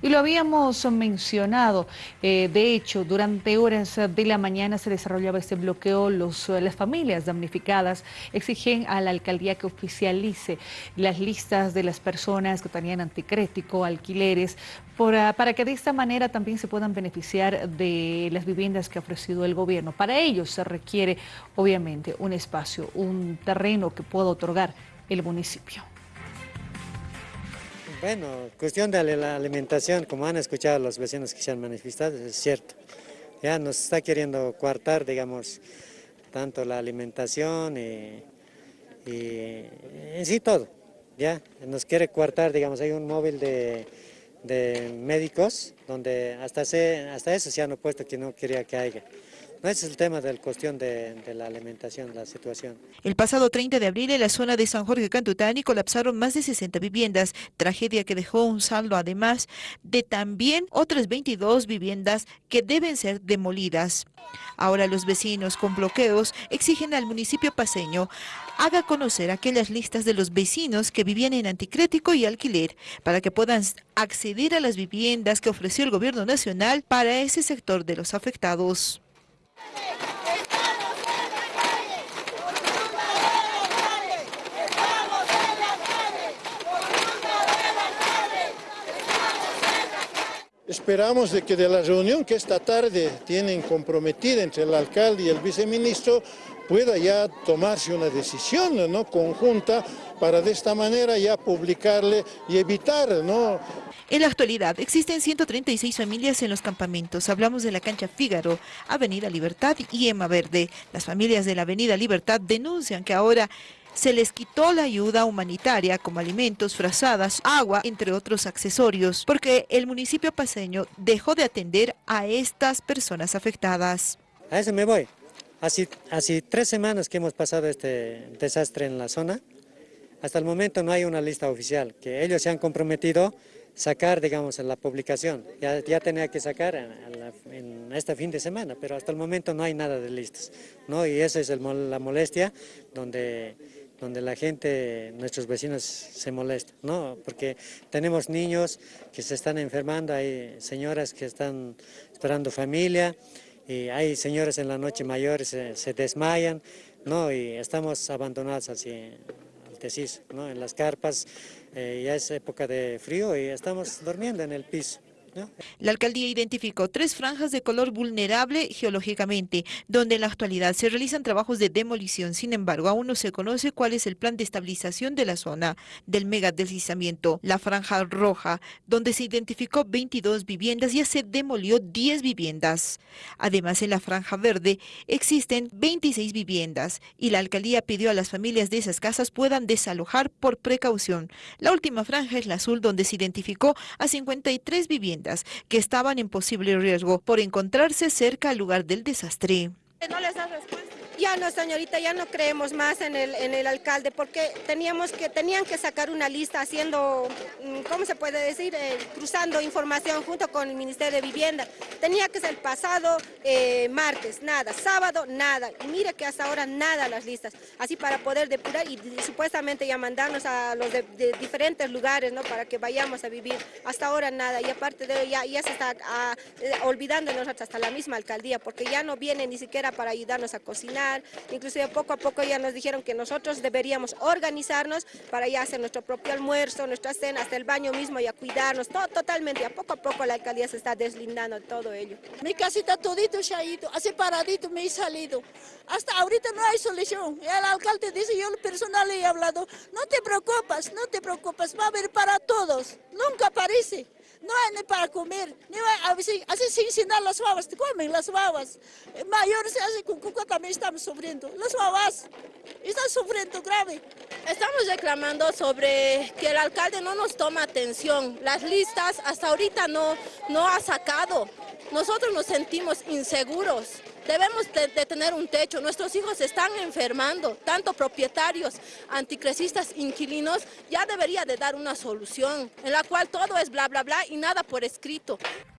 Y lo habíamos mencionado, eh, de hecho, durante horas de la mañana se desarrollaba este bloqueo, Los, las familias damnificadas exigen a la alcaldía que oficialice las listas de las personas que tenían anticrético, alquileres, ah, para que de esta manera también se puedan beneficiar de las viviendas que ha ofrecido el gobierno. Para ello se requiere, obviamente, un espacio, un terreno que pueda otorgar el municipio. Bueno, cuestión de la alimentación, como han escuchado los vecinos que se han manifestado, es cierto. Ya nos está queriendo coartar, digamos, tanto la alimentación y, en sí todo. Ya, nos quiere coartar, digamos, hay un móvil de, médicos donde hasta, hasta eso se han opuesto que no quería que haya. No es el tema de la cuestión de, la alimentación, la situación. El pasado 30 de abril en la zona de San Jorge Cantutani colapsaron más de 60 viviendas, tragedia que dejó un saldo además de también otras 22 viviendas que deben ser demolidas. Ahora los vecinos con bloqueos exigen al municipio paseño haga conocer aquellas listas de los vecinos que vivían en anticrético y alquiler para que puedan acceder a las viviendas que ofreció el gobierno nacional para ese sector de los afectados. Esperamos de que de la reunión que esta tarde tienen comprometida entre el alcalde y el viceministro pueda ya tomarse una decisión ¿no? conjunta para de esta manera ya publicarle y evitar ¿no? En la actualidad existen 136 familias en los campamentos. Hablamos de la cancha Fígaro, Avenida Libertad y Ema Verde. Las familias de la Avenida Libertad denuncian que ahora se les quitó la ayuda humanitaria como alimentos, frazadas, agua, entre otros accesorios, porque el municipio paseño dejó de atender a estas personas afectadas. A eso me voy. Hace, hace tres semanas que hemos pasado este desastre en la zona. Hasta el momento no hay una lista oficial, que ellos se han comprometido sacar, digamos, en la publicación. Ya, ya tenía que sacar en, este fin de semana, pero hasta el momento no hay nada de listas, ¿no? Y esa es la molestia donde, donde la gente, nuestros vecinos se molestan, ¿no? Porque tenemos niños que se están enfermando, hay señoras que están esperando familia, y hay señores en la noche mayores se, se desmayan, ¿no? Y estamos abandonados así ¿no? en las carpas, eh, ya es época de frío y estamos durmiendo en el piso. La alcaldía identificó tres franjas de color vulnerable geológicamente, donde en la actualidad se realizan trabajos de demolición. Sin embargo, aún no se conoce cuál es el plan de estabilización de la zona del mega deslizamiento. La franja roja, donde se identificó 22 viviendas, ya se demolió 10 viviendas. Además, en la franja verde existen 26 viviendas y la alcaldía pidió a las familias de esas casas puedan desalojar por precaución. La última franja es la azul, donde se identificó a 53 viviendas que estaban en posible riesgo por encontrarse cerca al lugar del desastre. ¿No les ya no, señorita, ya no creemos más en el, en el alcalde porque teníamos que, tenían que sacar una lista haciendo, mm, ¿cómo se puede decir? Eh, cruzando información junto con el Ministerio de Vivienda. Tenía que ser pasado eh, martes, nada, sábado, nada. Y mire que hasta ahora nada las listas. Así para poder depurar y, supuestamente ya mandarnos a los de, diferentes lugares, ¿no? Para que vayamos a vivir. Hasta ahora nada. Y aparte de ya, ya se está ah, eh, olvidándonos hasta la misma alcaldía porque ya no viene ni siquiera para ayudarnos a cocinar inclusive poco a poco ya nos dijeron que nosotros deberíamos organizarnos para ya hacer nuestro propio almuerzo, nuestra cena, hasta el baño mismo y a cuidarnos, todo totalmente, a poco a poco la alcaldía se está deslindando de todo ello. Mi casita todito se ha ido, así paradito me he salido, hasta ahorita no hay solución, el alcalde dice, yo personal he hablado, no te preocupes, no te preocupes, va a haber para todos, nunca aparece no hay ni para comer, ni hay, así sin cenar las babas, comen las babas. Mayores así con cuca también estamos sufriendo. Las babas están sufriendo grave. Estamos reclamando sobre que el alcalde no nos toma atención. Las listas hasta ahorita no, no ha sacado. Nosotros nos sentimos inseguros. Debemos de, tener un techo. Nuestros hijos se están enfermando. Tanto propietarios, anticresistas, inquilinos, ya debería de dar una solución en la cual todo es bla, bla, bla y nada por escrito.